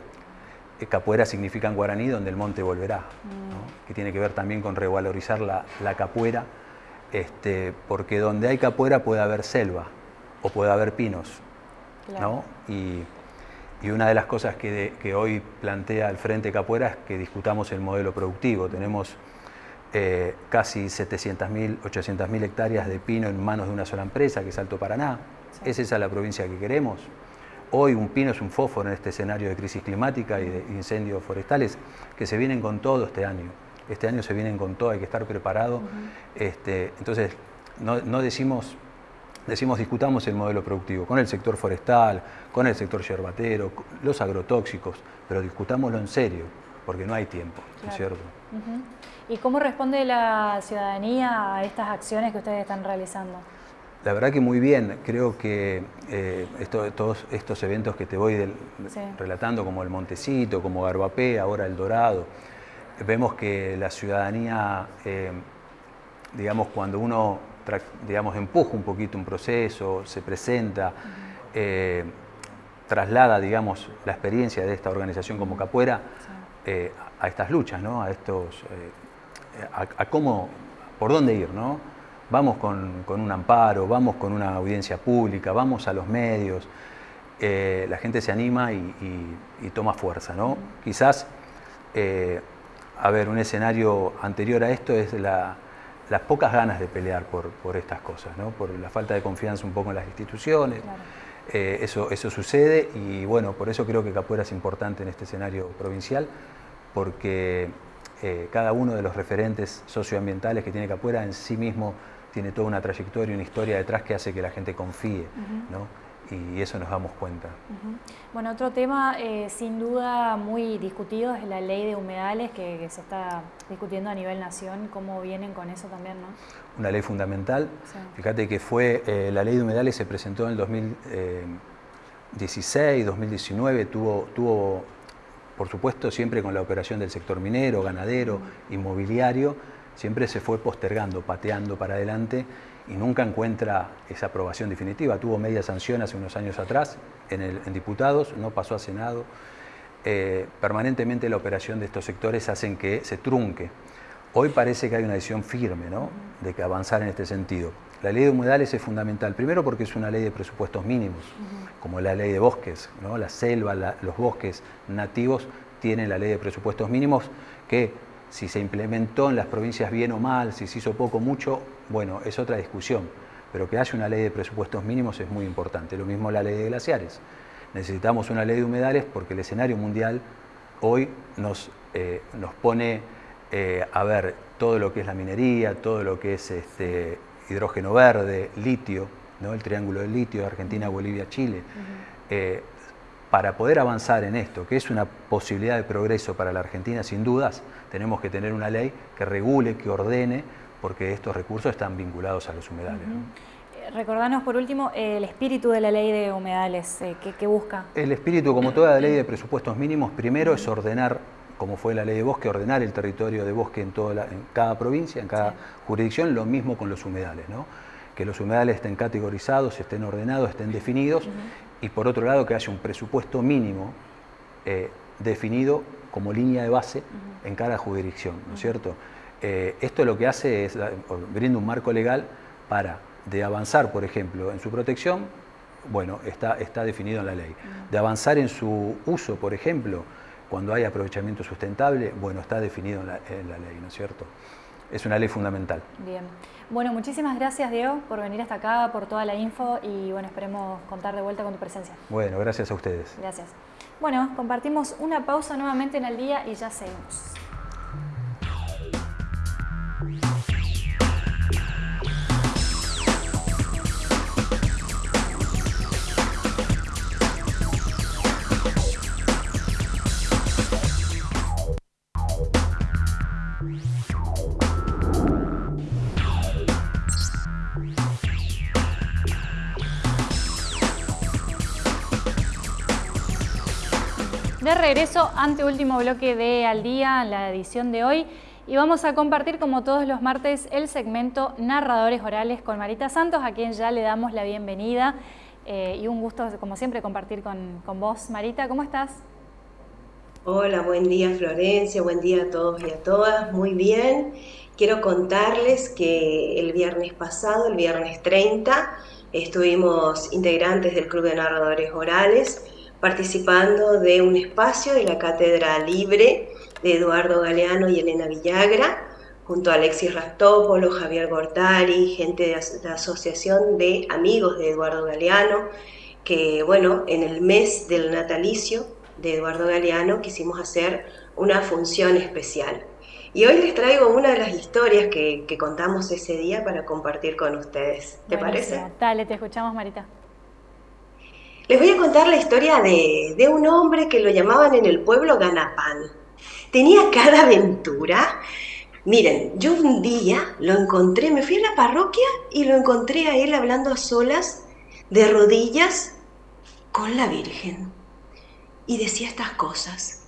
Speaker 5: Capuera significa en guaraní donde el monte volverá, mm. que tiene que ver también con revalorizar la, capuera, este, porque donde hay capuera puede haber selva o puede haber pinos. Y, una de las cosas que, hoy plantea el Frente Capuera es que discutamos el modelo productivo. Tenemos eh, casi 700.000, 800.000 hectáreas de pino en manos de una sola empresa, que es Alto Paraná. ¿Es esa la provincia que queremos? Hoy un pino es un fósforo en este escenario de crisis climática y de incendios forestales que se vienen con todo este año. Este año se vienen con todo, hay que estar preparado. este, entonces, no, decimos, decimos discutamos el modelo productivo con el sector forestal, con el sector yerbatero, los agrotóxicos, pero discutámoslo en serio, porque no hay tiempo, ¿no es cierto?
Speaker 1: ¿Y cómo responde la ciudadanía a estas acciones que ustedes están realizando?
Speaker 5: La verdad que muy bien, creo que eh, todos estos eventos que te voy relatando, como el Montecito, como Garbapé, ahora el Dorado, vemos que la ciudadanía, eh, digamos, cuando uno digamos, empuja un poquito un proceso, se presenta, eh, traslada, digamos, la experiencia de esta organización como Capuera a estas luchas, ¿no? a estos, a, cómo, por dónde ir, ¿no? vamos con, un amparo, vamos con una audiencia pública, vamos a los medios, eh, la gente se anima y, toma fuerza. ¿no? Quizás, eh, a ver, un escenario anterior a esto es las pocas ganas de pelear por, estas cosas, ¿no? por la falta de confianza un poco en las instituciones. Eh, eso, eso sucede y bueno, por eso creo que Capuera es importante en este escenario provincial, porque cada uno de los referentes socioambientales que tiene Capuera en sí mismo tiene toda una trayectoria, una historia detrás que hace que la gente confíe, ¿no? Y eso nos damos cuenta.
Speaker 1: Bueno, otro tema eh, sin duda muy discutido es la ley de humedales que, se está discutiendo a nivel nación. ¿Cómo vienen con eso también? ¿no?
Speaker 5: Una ley fundamental. Fíjate que fue eh, la ley de humedales se presentó en el 2016, 2019, tuvo, tuvo, por supuesto, siempre con la operación del sector minero, ganadero, inmobiliario, siempre se fue postergando, pateando para adelante y nunca encuentra esa aprobación definitiva. Tuvo media sanción hace unos años atrás en, diputados, no pasó a Senado. Eh, permanentemente la operación de estos sectores hacen que se trunque. Hoy parece que hay una decisión firme ¿no? de que avanzar en este sentido. La ley de humedales es fundamental, primero porque es una ley de presupuestos mínimos, como la ley de bosques, ¿no? la selva, los bosques nativos tienen la ley de presupuestos mínimos que si se implementó en las provincias bien o mal, si se hizo poco o mucho, bueno, es otra discusión. Pero que haya una ley de presupuestos mínimos es muy importante. Lo mismo la ley de glaciares. Necesitamos una ley de humedales porque el escenario mundial hoy nos, eh, nos pone eh, a ver todo lo que es la minería, todo lo que es este, hidrógeno verde, litio, ¿no? el triángulo del litio, Argentina, Bolivia, Chile para poder avanzar en esto, que es una posibilidad de progreso para la Argentina, sin dudas, tenemos que tener una ley que regule, que ordene, porque estos recursos están vinculados a los humedales.
Speaker 1: Eh, recordanos por último el espíritu de la ley de humedales, eh, ¿qué, busca?
Speaker 5: El espíritu, como toda ley de presupuestos mínimos, primero es ordenar, como fue la ley de bosque, ordenar el territorio de bosque en, toda en cada provincia, en cada jurisdicción, lo mismo con los humedales, ¿no? que los humedales estén categorizados, estén ordenados, estén definidos y por otro lado que haya un presupuesto mínimo eh, definido como línea de base en cada jurisdicción, ¿no es cierto? Eh, esto lo que hace es, brinda un marco legal para, de avanzar, por ejemplo, en su protección, bueno, está, está definido en la ley. De avanzar en su uso, por ejemplo, cuando hay aprovechamiento sustentable, bueno, está definido en la, en la ley, ¿no es cierto? Es una ley fundamental.
Speaker 1: Bien. Bueno, muchísimas gracias Diego por venir hasta acá, por toda la info y bueno, esperemos contar de vuelta con tu presencia.
Speaker 5: Bueno, gracias a ustedes.
Speaker 1: Gracias. Bueno, compartimos una pausa nuevamente en el día y ya seguimos. De regreso, ante último bloque de Al Día, la edición de hoy, y vamos a compartir como todos los martes el segmento Narradores Orales con Marita Santos, a quien ya le damos la bienvenida eh, y un gusto, como siempre, compartir con, con vos. Marita, ¿cómo estás?
Speaker 6: Hola, buen día Florencia, buen día a todos y a todas, muy bien. Quiero contarles que el viernes pasado, el viernes 30, estuvimos integrantes del Club de Narradores Orales participando de un espacio de la Cátedra Libre de Eduardo Galeano y Elena Villagra, junto a Alexis Rastópolo, Javier Gortari, gente de la Asociación de Amigos de Eduardo Galeano, que bueno, en el mes del natalicio de Eduardo Galeano quisimos hacer una función especial. Y hoy les traigo una de las historias que, contamos ese día para compartir con ustedes. ¿Te parece?
Speaker 1: Dale, te escuchamos, Marita.
Speaker 6: Les voy a contar la historia de, de un hombre que lo llamaban en el pueblo Ganapán. Tenía cada aventura. Miren, yo un día lo encontré, me fui a la parroquia y lo encontré a él hablando a solas, de rodillas, con la Virgen. Y decía estas cosas.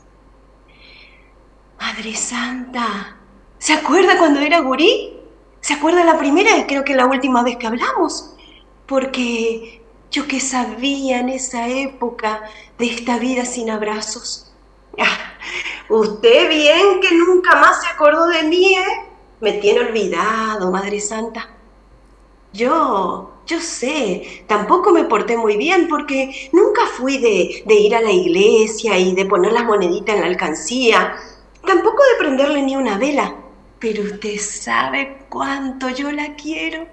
Speaker 6: Madre Santa, ¿se acuerda cuando era gurí? ¿Se acuerda la primera y creo que la última vez que hablamos? Porque yo que sabía en esa época de esta vida sin abrazos. Ah, usted bien que nunca más se acordó de mí, ¿eh? Me tiene olvidado, Madre Santa. Yo, yo sé, tampoco me porté muy bien porque nunca fui de, de ir a la iglesia y de poner las moneditas en la alcancía Tampoco de prenderle ni una vela. Pero usted sabe cuánto yo la quiero.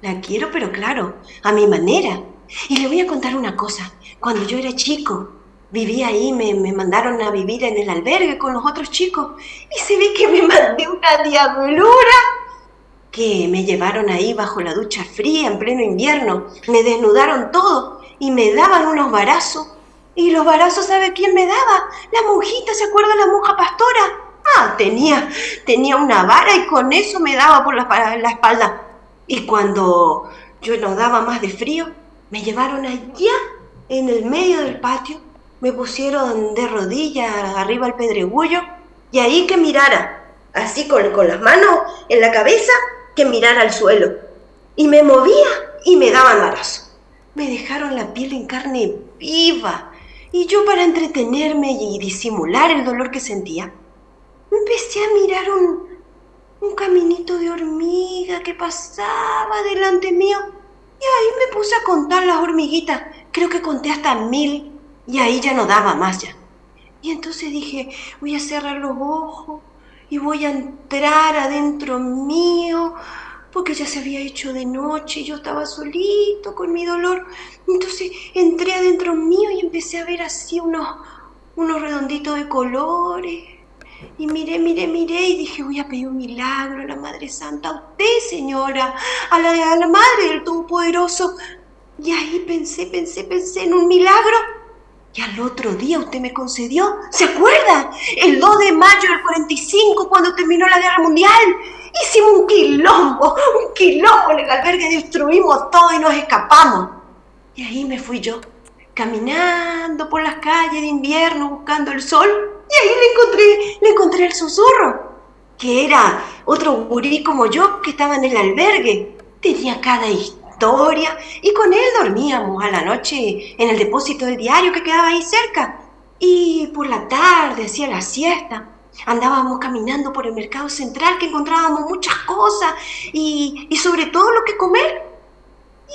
Speaker 6: La quiero, pero claro, a mi manera. Y le voy a contar una cosa. Cuando yo era chico, vivía ahí, me, me, mandaron a vivir en el albergue con los otros chicos. Y se ve que me mandé una diablura. Que me llevaron ahí bajo la ducha fría en pleno invierno. Me desnudaron todo y me daban unos barazos ¿Y los barazos sabe quién me daba? La monjita, ¿se acuerda la monja pastora? Ah, tenía, tenía una vara y con eso me daba por la, la espalda. Y cuando yo no daba más de frío, me llevaron allá en el medio del patio, me pusieron de rodillas arriba al pedregullo y ahí que mirara, así con, con las manos en la cabeza, que mirara al suelo. Y me movía y me daban barazo. Me dejaron la piel en carne viva y yo para entretenerme y disimular el dolor que sentía, empecé a mirar un, un caminito de hormiga que pasaba delante mío. Y ahí me puse a contar las hormiguitas. Creo que conté hasta mil y ahí ya no daba más ya. Y entonces dije, voy a cerrar los ojos y voy a entrar adentro mío porque ya se había hecho de noche y yo estaba solito con mi dolor. Entonces entré adentro mío y empecé a ver así unos, unos redonditos de colores. Y miré, miré, miré y dije, voy a pedir un milagro a la Madre Santa, a usted, señora, a la, a la Madre del Todopoderoso. Y ahí pensé, pensé, pensé en un milagro. Y al otro día usted me concedió, ¿se acuerda? El 2 de mayo del 45, cuando terminó la Guerra Mundial. Hicimos un quilombo, un quilombo en el albergue, destruimos todo y nos escapamos. Y ahí me fui yo, caminando por las calles de invierno buscando el sol. Y ahí le encontré, le encontré el susurro, que era otro gurí como yo que estaba en el albergue. Tenía cada historia y con él dormíamos a la noche en el depósito del diario que quedaba ahí cerca. Y por la tarde hacía la siesta Andábamos caminando por el mercado central que encontrábamos muchas cosas y, sobre todo lo que comer.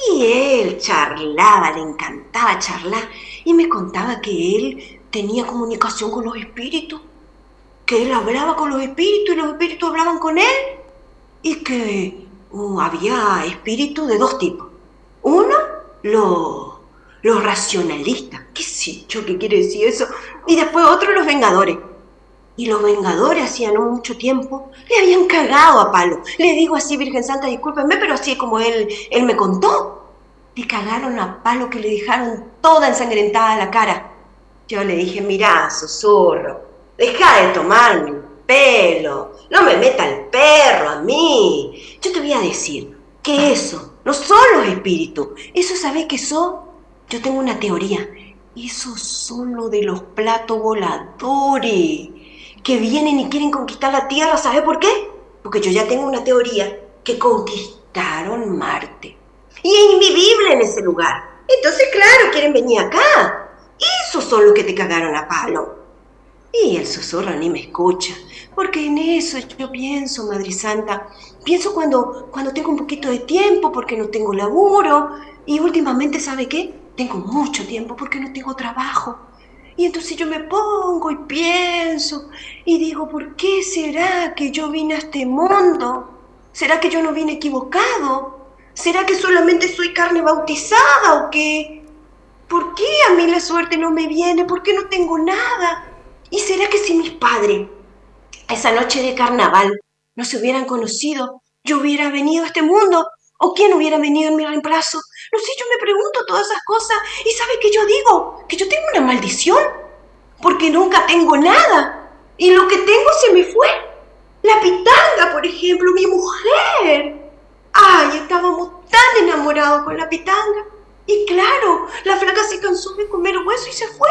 Speaker 6: Y él charlaba, le encantaba charlar. Y me contaba que él tenía comunicación con los espíritus, que él hablaba con los espíritus y los espíritus hablaban con él. Y que uh, había espíritus de dos tipos. Uno, los los racionalistas, qué sé yo qué quiere decir eso, y después otro, los vengadores y los Vengadores hacía no mucho tiempo le habían cagado a palo. Le digo así, Virgen Santa, discúlpenme, pero así como él, él me contó. Le cagaron a palo que le dejaron toda ensangrentada la cara. Yo le dije, mirá, susurro, deja de tomarme el pelo, no me meta el perro a mí. Yo te voy a decir que eso no son los espíritus, eso sabés que son. Yo tengo una teoría, esos son los de los platos voladores que vienen y quieren conquistar la Tierra. ¿Sabe por qué? Porque yo ya tengo una teoría que conquistaron Marte. Y es invivible en ese lugar. Entonces, claro, quieren venir acá. Esos son los que te cagaron a palo. Y el susurro ni me escucha, porque en eso yo pienso, Madre Santa. Pienso cuando, cuando tengo un poquito de tiempo, porque no tengo laburo. Y últimamente, ¿sabe qué? Tengo mucho tiempo porque no tengo trabajo. Y entonces yo me pongo y pienso y digo, ¿por qué será que yo vine a este mundo? ¿Será que yo no vine equivocado? ¿Será que solamente soy carne bautizada o qué? ¿Por qué a mí la suerte no me viene? ¿Por qué no tengo nada? ¿Y será que si mis padres esa noche de carnaval no se hubieran conocido, yo hubiera venido a este mundo o quién hubiera venido en mi reemplazo. No sé, yo me pregunto todas esas cosas y ¿sabe qué yo digo? Que yo tengo una maldición porque nunca tengo nada y lo que tengo se me fue. La pitanga, por ejemplo, mi mujer. Ay, estábamos tan enamorados con la pitanga. Y claro, la flaca se cansó de comer hueso y se fue.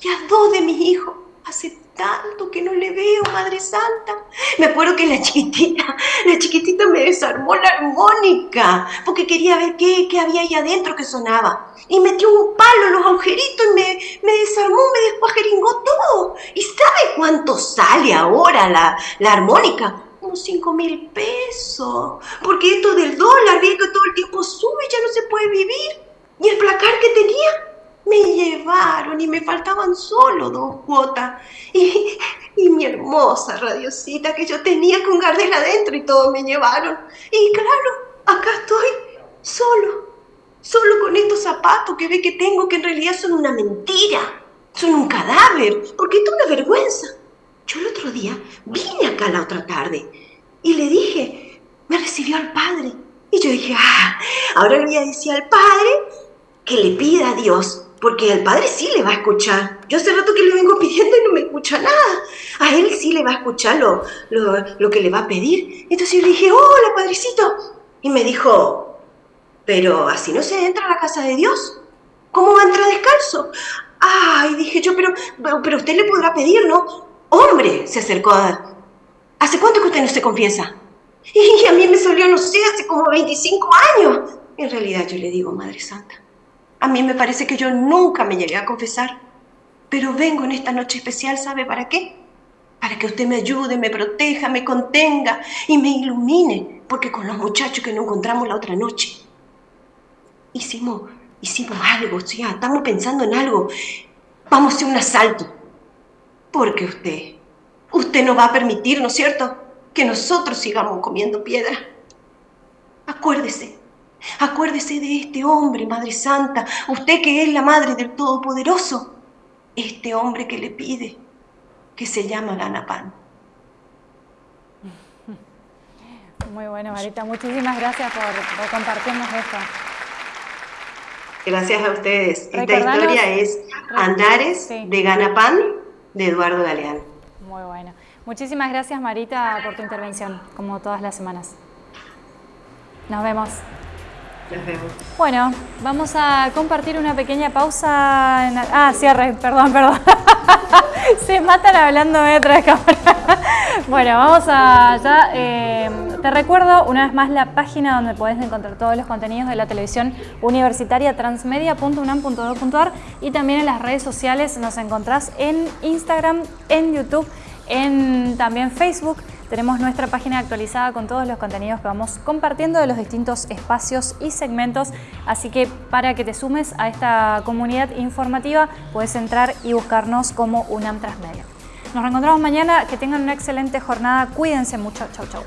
Speaker 6: Y a dos de mis hijos hace tanto que no le veo, Madre Santa. Me acuerdo que la chiquitita, la chiquitita me desarmó la armónica, porque quería ver qué, qué había ahí adentro que sonaba. Y metió un palo en los agujeritos y me, me desarmó, me descuajeringó todo. ¿Y sabe cuánto sale ahora la, la armónica? Unos cinco mil pesos. Porque esto del dólar, bien que todo el tiempo sube, ya no se puede vivir. Y el placar que tenía me llevaron y me faltaban solo dos cuotas. Y, y mi hermosa radiosita que yo tenía con Gardel adentro y todo me llevaron. Y claro, acá estoy solo, solo con estos zapatos que ve que tengo que en realidad son una mentira, son un cadáver, porque esto es una vergüenza. Yo el otro día vine acá la otra tarde y le dije, me recibió al padre. Y yo dije, ah, ahora le voy a decir al padre que le pida a Dios porque al padre sí le va a escuchar. Yo hace rato que le vengo pidiendo y no me escucha nada. A él sí le va a escuchar lo, lo, que le va a pedir. Entonces yo le dije, hola, padrecito. Y me dijo, pero así no se entra a la casa de Dios. ¿Cómo va a entrar descalzo? Ay, dije yo, pero, pero usted le podrá pedir, ¿no? Hombre, se acercó a... ¿Hace cuánto que usted no se confiesa? Y a mí me salió, no sé, hace como 25 años. En realidad yo le digo, Madre Santa, a mí me parece que yo nunca me llegué a confesar, pero vengo en esta noche especial, ¿sabe para qué? Para que usted me ayude, me proteja, me contenga y me ilumine, porque con los muchachos que nos encontramos la otra noche, hicimos, hicimos algo, ¿sí? estamos pensando en algo. Vamos a hacer un asalto, porque usted, usted no va a permitir, ¿no es cierto?, que nosotros sigamos comiendo piedra. Acuérdese, Acuérdese de este hombre, Madre Santa, usted que es la Madre del Todopoderoso, este hombre que le pide, que se llama Ganapan.
Speaker 1: Muy bueno, Marita. Muchísimas gracias por, compartirnos esto.
Speaker 6: Gracias a ustedes. Esta historia es Andares de Ganapán de Eduardo Galeán.
Speaker 1: Muy bueno. Muchísimas gracias, Marita, por tu intervención, como todas las semanas. Nos vemos. Bueno, vamos a compartir una pequeña pausa. Ah, cierre, perdón, perdón. (laughs) Se matan hablando de otra cámara. (laughs) bueno, vamos a. Eh, te recuerdo una vez más la página donde puedes encontrar todos los contenidos de la televisión universitaria transmedia.unam.edu.ar y también en las redes sociales nos encontrás en Instagram, en YouTube, en también Facebook. Tenemos nuestra página actualizada con todos los contenidos que vamos compartiendo de los distintos espacios y segmentos, así que para que te sumes a esta comunidad informativa puedes entrar y buscarnos como UNAM Transmedia. Nos reencontramos mañana, que tengan una excelente jornada, cuídense mucho, chau chau.